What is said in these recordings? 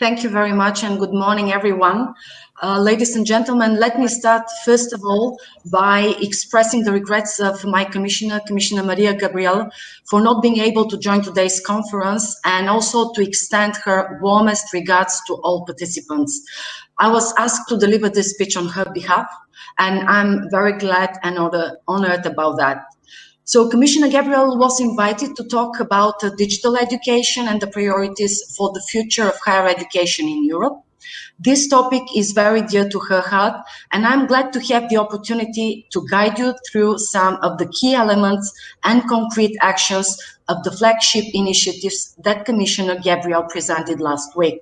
Thank you very much and good morning, everyone. Uh, ladies and gentlemen, let me start first of all by expressing the regrets of my commissioner, Commissioner Mariya Gabriel, for not being able to join today's conference and also to extend her warmest regards to all participants. I was asked to deliver this speech on her behalf, and I'm very glad and honored about that. So Commissioner Gabriel was invited to talk about uh, digital education and the priorities for the future of higher education in Europe. This topic is very dear to her heart, and I'm glad to have the opportunity to guide you through some of the key elements and concrete actions of the flagship initiatives that Commissioner Gabriel presented last week.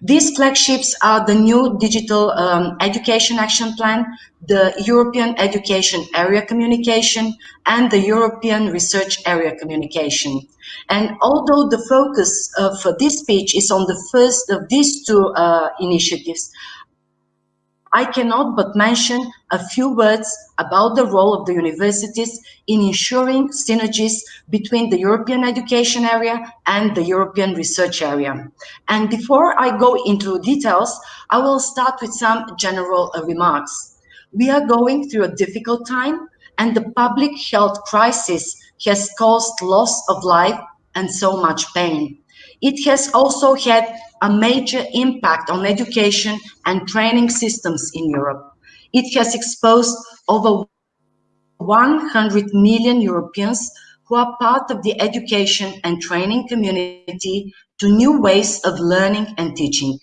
These flagships are the new Digital um, Education Action Plan, the European Education Area Communication, and the European Research Area Communication. And although the focus of this speech is on the first of these two uh, initiatives, I cannot but mention a few words about the role of the universities in ensuring synergies between the European education area and the European research area. And before I go into details, I will start with some general remarks. We are going through a difficult time and the public health crisis has caused loss of life and so much pain. It has also had a major impact on education and training systems in Europe. It has exposed over 100 million Europeans who are part of the education and training community to new ways of learning and teaching.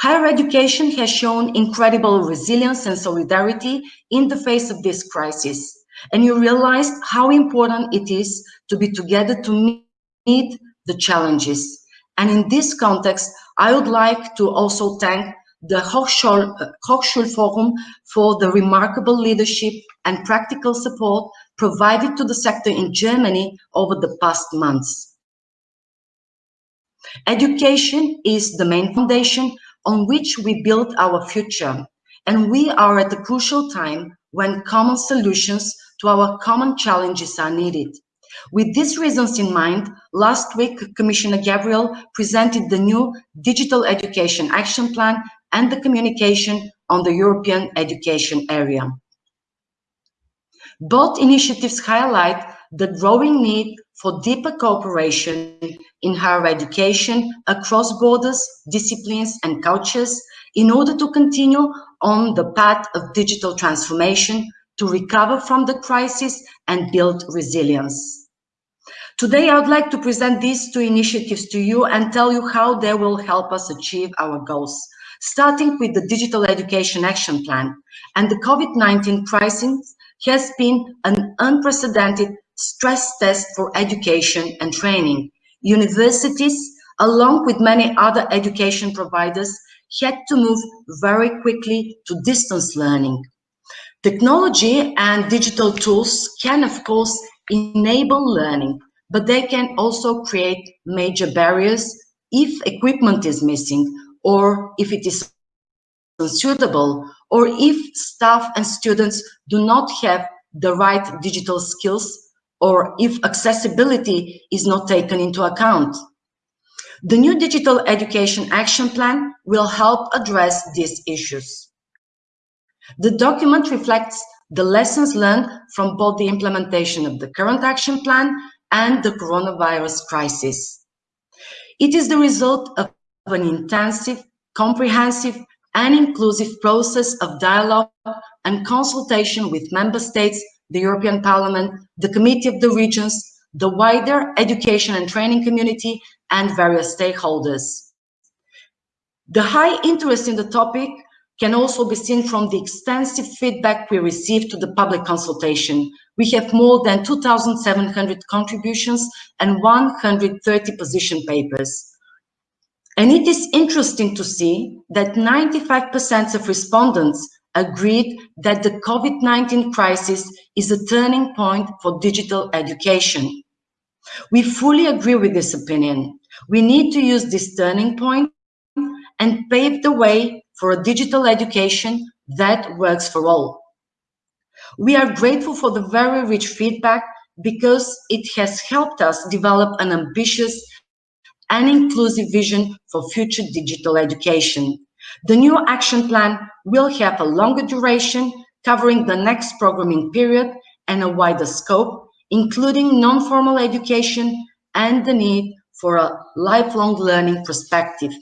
Higher education has shown incredible resilience and solidarity in the face of this crisis. And you realize how important it is to be together to meet the challenges. And in this context, I would like to also thank the Hochschul, uh, Hochschulforum for the remarkable leadership and practical support provided to the sector in Germany over the past months. Education is the main foundation on which we build our future, and we are at a crucial time when common solutions to our common challenges are needed. With these reasons in mind, last week, Commissioner Gabriel presented the new Digital Education Action Plan and the communication on the European education area. Both initiatives highlight the growing need for deeper cooperation in higher education across borders, disciplines and cultures in order to continue on the path of digital transformation to recover from the crisis and build resilience. Today, I would like to present these two initiatives to you and tell you how they will help us achieve our goals, starting with the Digital Education Action Plan. And the COVID-19 crisis has been an unprecedented stress test for education and training. Universities, along with many other education providers, had to move very quickly to distance learning. Technology and digital tools can, of course, enable learning, but they can also create major barriers if equipment is missing or if it is unsuitable or if staff and students do not have the right digital skills or if accessibility is not taken into account. The new Digital Education Action Plan will help address these issues. The document reflects the lessons learned from both the implementation of the current action plan and the coronavirus crisis. It is the result of an intensive, comprehensive, and inclusive process of dialogue and consultation with member states, the European Parliament, the Committee of the Regions, the wider education and training community, and various stakeholders. The high interest in the topic can also be seen from the extensive feedback we received to the public consultation. We have more than 2,700 contributions and 130 position papers. And it is interesting to see that 95% of respondents agreed that the COVID-19 crisis is a turning point for digital education. We fully agree with this opinion. We need to use this turning point and pave the way for a digital education that works for all. We are grateful for the very rich feedback because it has helped us develop an ambitious and inclusive vision for future digital education. The new action plan will have a longer duration, covering the next programming period and a wider scope, including non-formal education and the need for a lifelong learning perspective.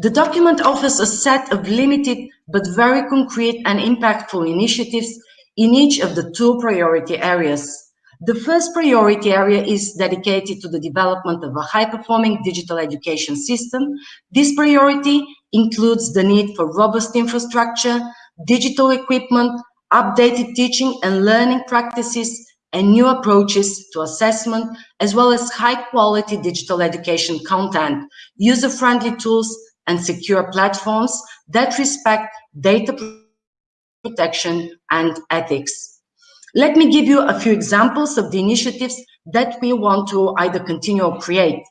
The document offers a set of limited but very concrete and impactful initiatives in each of the two priority areas. The first priority area is dedicated to the development of a high-performing digital education system. This priority includes the need for robust infrastructure, digital equipment, updated teaching and learning practices, and new approaches to assessment, as well as high-quality digital education content, user-friendly tools, and secure platforms that respect data protection and ethics. Let me give you a few examples of the initiatives that we want to either continue or create.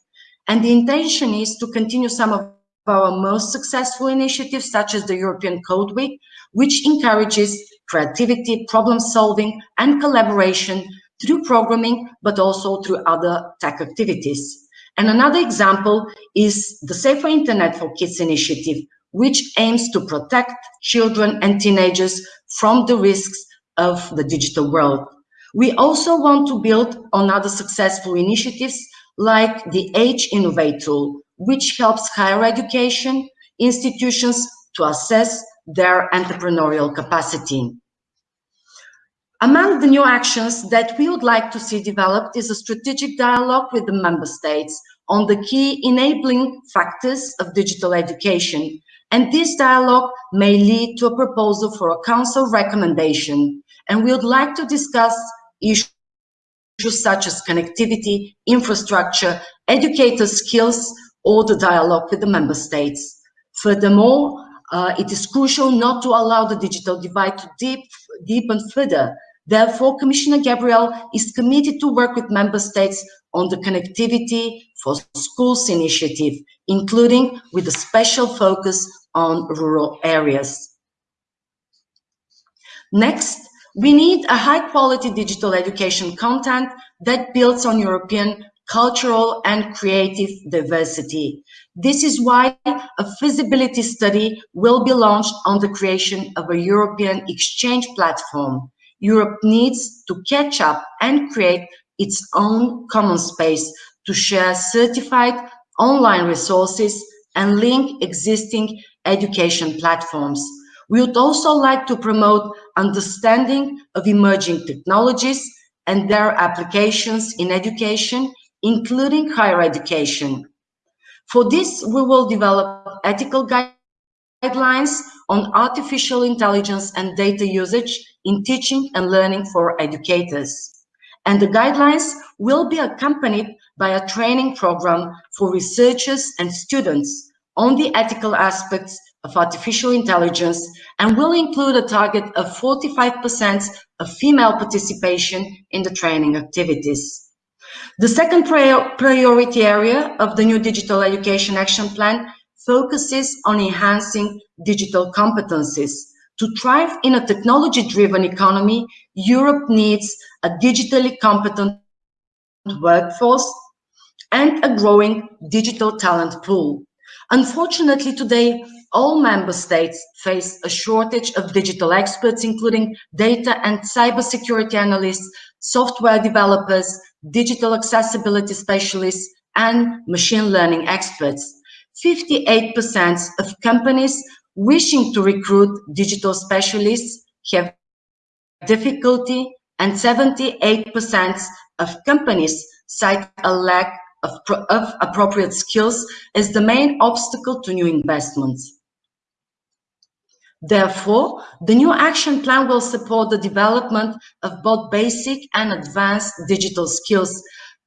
And the intention is to continue some of our most successful initiatives, such as the European Code Week, which encourages creativity, problem solving, and collaboration through programming, but also through other tech activities. And another example is the Safer Internet for Kids initiative, which aims to protect children and teenagers from the risks of the digital world. We also want to build on other successful initiatives like the HEInnovate tool, which helps higher education institutions to assess their entrepreneurial capacity. Among the new actions that we would like to see developed is a strategic dialogue with the member states on the key enabling factors of digital education. And this dialogue may lead to a proposal for a council recommendation. And we would like to discuss issues such as connectivity, infrastructure, educator skills, or the dialogue with the member states. Furthermore, uh, it is crucial not to allow the digital divide to deep, deepen further Therefore, Commissioner Gabriel is committed to work with member states on the Connectivity for Schools initiative, including with a special focus on rural areas. Next, we need a high quality digital education content that builds on European cultural and creative diversity. This is why a feasibility study will be launched on the creation of a European exchange platform. Europe needs to catch up and create its own common space to share certified online resources and link existing education platforms. We would also like to promote understanding of emerging technologies and their applications in education, including higher education. For this, we will develop ethical guidelines on artificial intelligence and data usage in teaching and learning for educators. And the guidelines will be accompanied by a training program for researchers and students on the ethical aspects of artificial intelligence and will include a target of 45% of female participation in the training activities. The second priority area of the new Digital Education Action Plan focuses on enhancing digital competencies. To thrive in a technology-driven economy, Europe needs a digitally competent workforce and a growing digital talent pool. Unfortunately, today, all member states face a shortage of digital experts, including data and cybersecurity analysts, software developers, digital accessibility specialists, and machine learning experts. 58% of companies wishing to recruit digital specialists have difficulty and 78% of companies cite a lack of, of, appropriate skills as the main obstacle to new investments. Therefore, the new action plan will support the development of both basic and advanced digital skills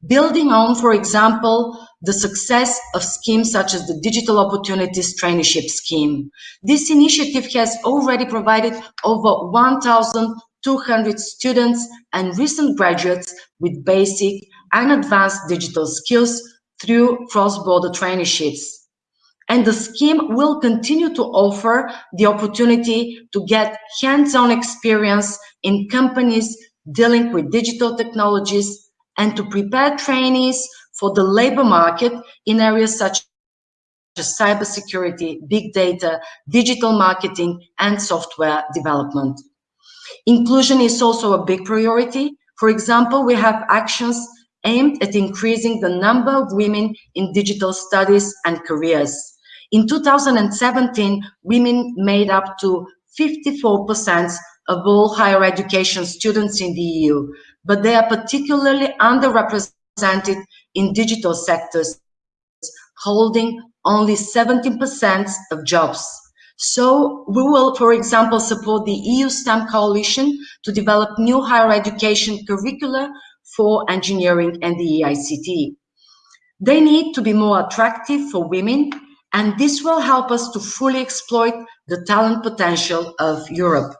building on, for example, the success of schemes such as the Digital Opportunities Traineeship Scheme. This initiative has already provided over 1,200 students and recent graduates with basic and advanced digital skills through cross-border traineeships. And the scheme will continue to offer the opportunity to get hands-on experience in companies dealing with digital technologies and to prepare trainees for the labor market in areas such as cybersecurity, big data, digital marketing, and software development. Inclusion is also a big priority. For example, we have actions aimed at increasing the number of women in digital studies and careers. In 2017, women made up to 54% of all higher education students in the EU, but they are particularly underrepresented in digital sectors, holding only 17% of jobs. So we will, for example, support the EU STEM Coalition to develop new higher education curricula for engineering and the EICT. They need to be more attractive for women, and this will help us to fully exploit the talent potential of Europe.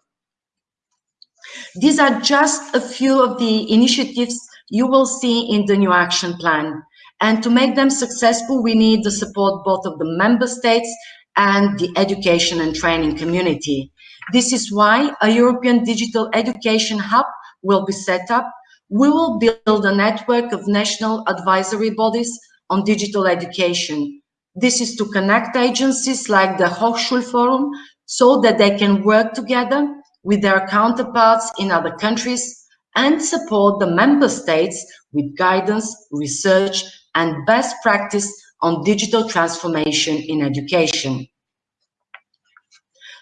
These are just a few of the initiatives you will see in the new action plan. And to make them successful, we need the support both of the member states and the education and training community. This is why a European Digital Education Hub will be set up. We will build a network of national advisory bodies on digital education. This is to connect agencies like the Hochschulforum so that they can work together with their counterparts in other countries and support the member states with guidance, research, and best practice on digital transformation in education.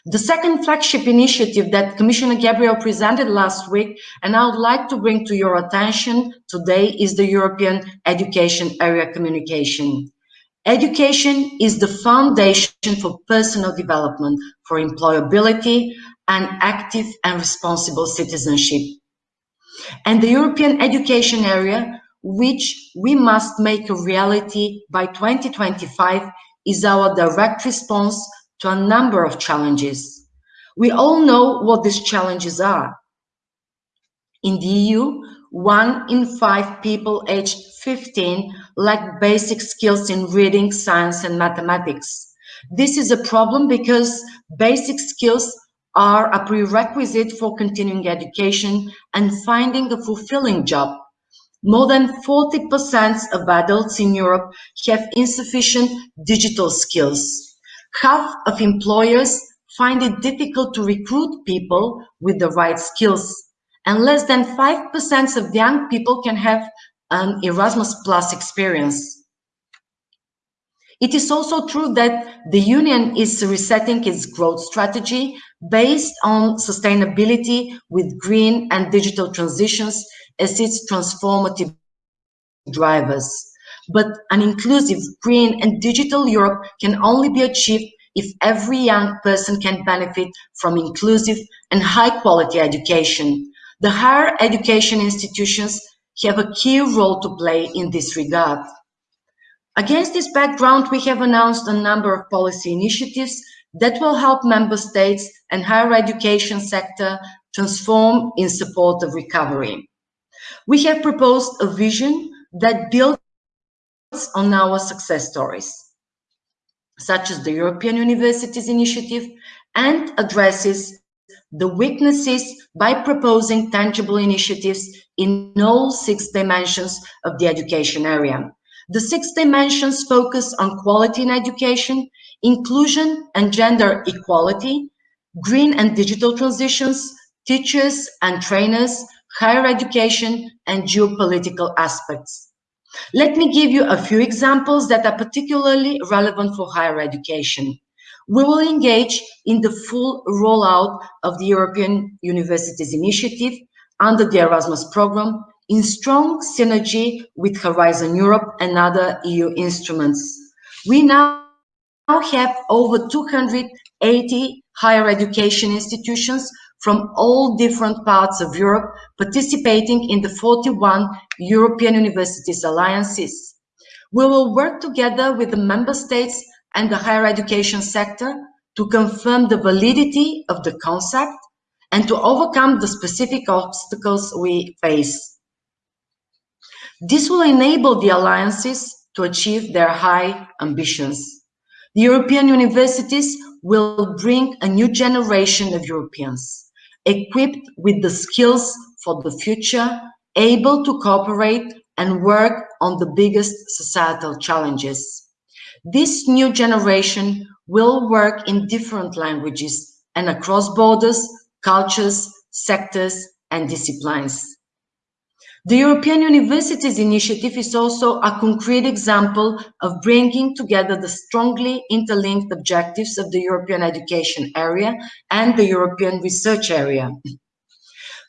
The second flagship initiative that Commissioner Gabriel presented last week, and I would like to bring to your attention today, is the European Education Area Communication. Education is the foundation for personal development, for employability, and active and responsible citizenship. And the European education area which we must make a reality by 2025, is our direct response to a number of challenges. We all know what these challenges are. In the EU, one in five people aged 15 lack basic skills in reading, science, and mathematics. This is a problem because basic skills are a prerequisite for continuing education and finding a fulfilling job. More than 40% of adults in Europe have insufficient digital skills. Half of employers find it difficult to recruit people with the right skills. And less than 5% of young people can have an Erasmus Plus experience. It is also true that the Union is resetting its growth strategy based on sustainability with green and digital transitions as its transformative drivers. But an inclusive, green and digital Europe can only be achieved if every young person can benefit from inclusive and high quality education. The higher education institutions have a key role to play in this regard. Against this background, we have announced a number of policy initiatives that will help member states and higher education sector transform in support of recovery. We have proposed a vision that builds on our success stories, such as the European Universities Initiative, and addresses the weaknesses by proposing tangible initiatives in all six dimensions of the education area. The six dimensions focus on quality in education, inclusion and gender equality, green and digital transitions, teachers and trainers, higher education, and geopolitical aspects. Let me give you a few examples that are particularly relevant for higher education. We will engage in the full rollout of the European Universities Initiative under the Erasmus program in strong synergy with Horizon Europe and other EU instruments. We now have over 280 higher education institutions from all different parts of Europe participating in the 41 European Universities Alliances. We will work together with the member states and the higher education sector to confirm the validity of the concept and to overcome the specific obstacles we face. This will enable the alliances to achieve their high ambitions. The European universities will bring a new generation of Europeans equipped with the skills for the future, able to cooperate and work on the biggest societal challenges. This new generation will work in different languages and across borders, cultures, sectors, and disciplines. The European Universities Initiative is also a concrete example of bringing together the strongly interlinked objectives of the European education area and the European research area.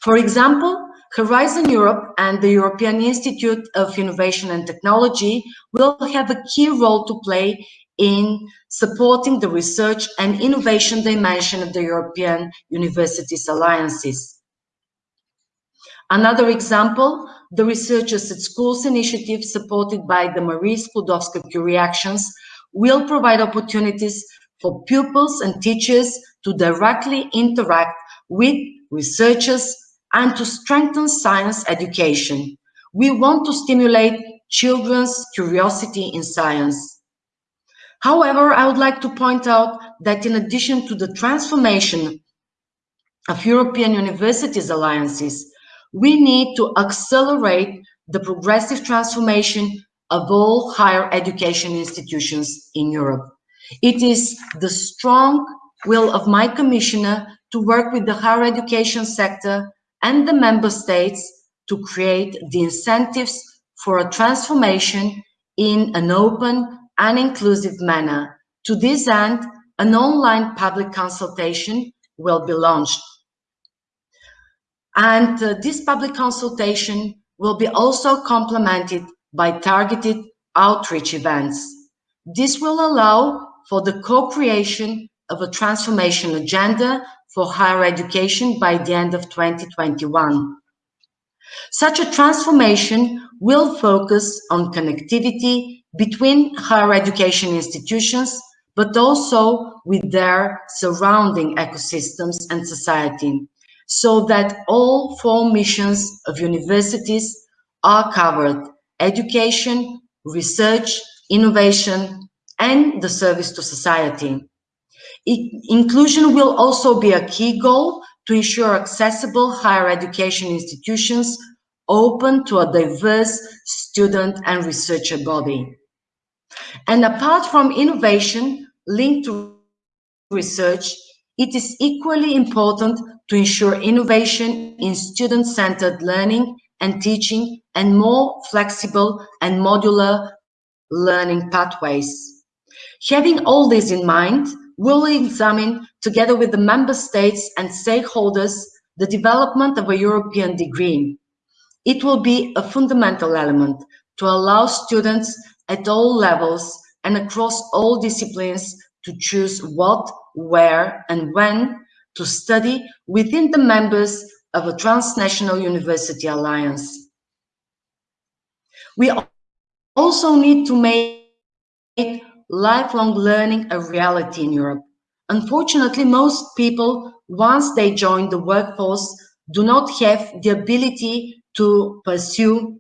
For example, Horizon Europe and the European Institute of Innovation and Technology will have a key role to play in supporting the research and innovation dimension of the European Universities Alliances. Another example, the Researchers at Schools initiative supported by the Marie Sklodowska-Curie Actions will provide opportunities for pupils and teachers to directly interact with researchers and to strengthen science education. We want to stimulate children's curiosity in science. However, I would like to point out that in addition to the transformation of European universities alliances, we need to accelerate the progressive transformation of all higher education institutions in Europe. It is the strong will of my commissioner to work with the higher education sector and the member states to create the incentives for a transformation in an open and inclusive manner. To this end, an online public consultation will be launched. And uh, this public consultation will be also complemented by targeted outreach events. This will allow for the co-creation of a transformation agenda for higher education by the end of 2021. Such a transformation will focus on connectivity between higher education institutions, but also with their surrounding ecosystems and society so that all four missions of universities are covered, education, research, innovation, and the service to society. Inclusion will also be a key goal to ensure accessible higher education institutions open to a diverse student and researcher body. And apart from innovation linked to research, it is equally important to ensure innovation in student-centered learning and teaching and more flexible and modular learning pathways. Having all this in mind, we'll examine, together with the member states and stakeholders, the development of a European degree. It will be a fundamental element to allow students at all levels and across all disciplines to choose what, where, and when to study within the members of a transnational university alliance. We also need to make lifelong learning a reality in Europe. Unfortunately, most people, once they join the workforce, do not have the ability to pursue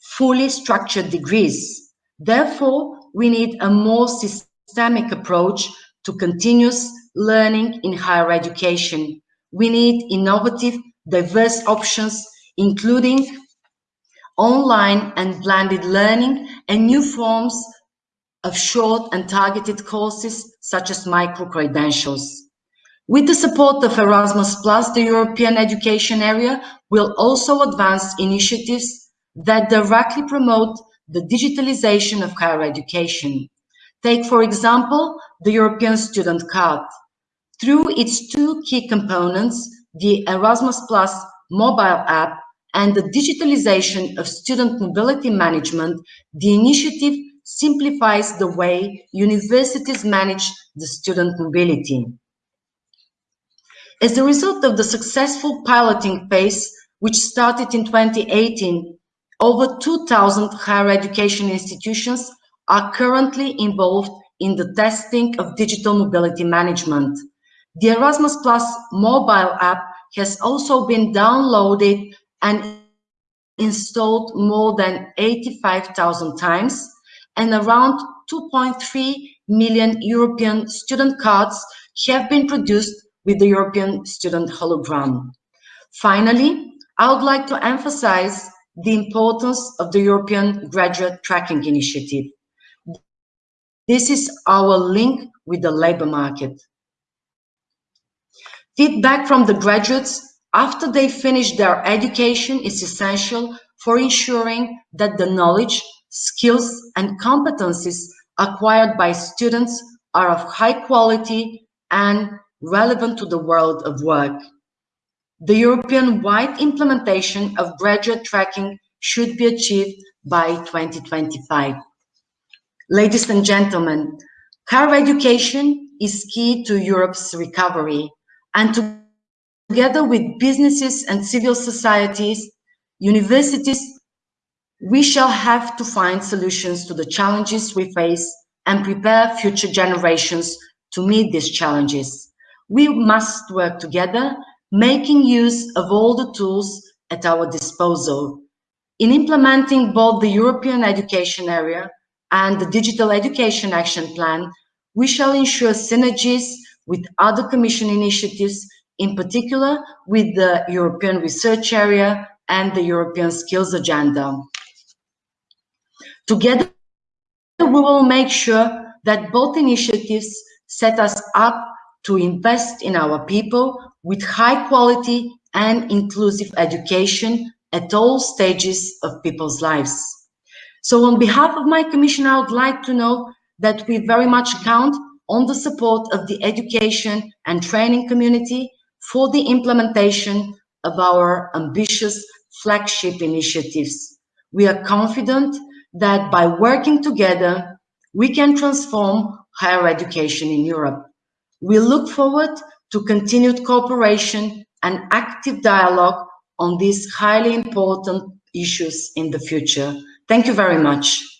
fully structured degrees. Therefore, we need a more systemic approach to continuous learning in higher education. We need innovative, diverse options, including online and blended learning and new forms of short and targeted courses such as micro-credentials. With the support of Erasmus+, the European education area will also advance initiatives that directly promote the digitalization of higher education. Take, for example, the European Student Card. Through its two key components, the Erasmus Plus mobile app and the digitalization of student mobility management, the initiative simplifies the way universities manage the student mobility. As a result of the successful piloting phase, which started in 2018, over 2,000 higher education institutions are currently involved in the testing of digital mobility management. The Erasmus Plus mobile app has also been downloaded and installed more than 85,000 times and around 2.3 million European student cards have been produced with the European student hologram. Finally, I would like to emphasize the importance of the European Graduate Tracking Initiative. This is our link with the labor market. Feedback from the graduates after they finish their education is essential for ensuring that the knowledge, skills and competencies acquired by students are of high quality and relevant to the world of work. The European-wide implementation of graduate tracking should be achieved by 2025. Ladies and gentlemen, higher education is key to Europe's recovery and together with businesses and civil societies, universities, we shall have to find solutions to the challenges we face and prepare future generations to meet these challenges. We must work together, making use of all the tools at our disposal. In implementing both the European education area and the Digital Education Action Plan, we shall ensure synergies with other Commission initiatives, in particular with the European Research Area and the European Skills Agenda. Together, we will make sure that both initiatives set us up to invest in our people with high quality and inclusive education at all stages of people's lives. So on behalf of my commission, I would like to know that we very much count on the support of the education and training community for the implementation of our ambitious flagship initiatives. We are confident that by working together, we can transform higher education in Europe. We look forward to continued cooperation and active dialogue on these highly important issues in the future. Thank you very much.